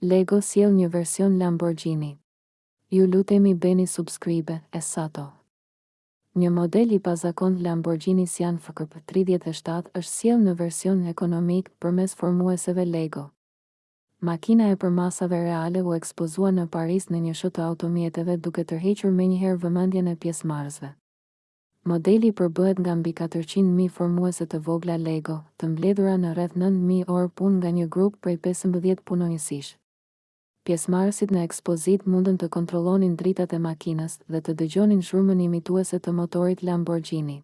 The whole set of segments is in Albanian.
Lego sjell një version Lamborghini. Ju lutemi bëni subscribe Esato. Një model i pazakontë Lamborghini Sian FKP tridhjetë e shtatë është sjellë në version ekonomik përmes formueseve Lego. Makina e përmasave reale u ekspozua në Paris në një show të automjeteve duke tërhequr menjëherë vëmendjen e pjesëmarrësve. Modeli përbëhet nga mbi katërqind mijë formuese të vogla Lego, të mbledhura në rreth nëntë mijë orë punë nga një grup prej pesëmbëdhjetë punonjësish. Pjesëmarrësit në ekspozitë mundën të kontrollonin dritat e makinës dhe të dëgjonin zhurmën imituese të motorit Lamborghini.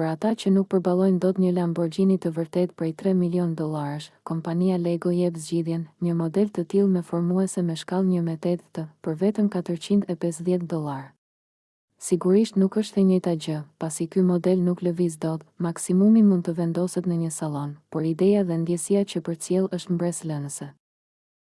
Për ata që nuk përballojnë dot një Lamborghini të vërtetë prej tre milionë dollarësh, kompania Lego jep zgjidhjen, një model të tillë me formuese me shkallë një me tetë, për vetëm katërqind e pesëdhjetë dollarë. Sigurisht nuk është e njëjta gjë, pasi ky model nuk lëviz dot, maksimumi mund të vendoset në një sallon, por ideja dhe ndjesia që përcjell është mbresëlënëse.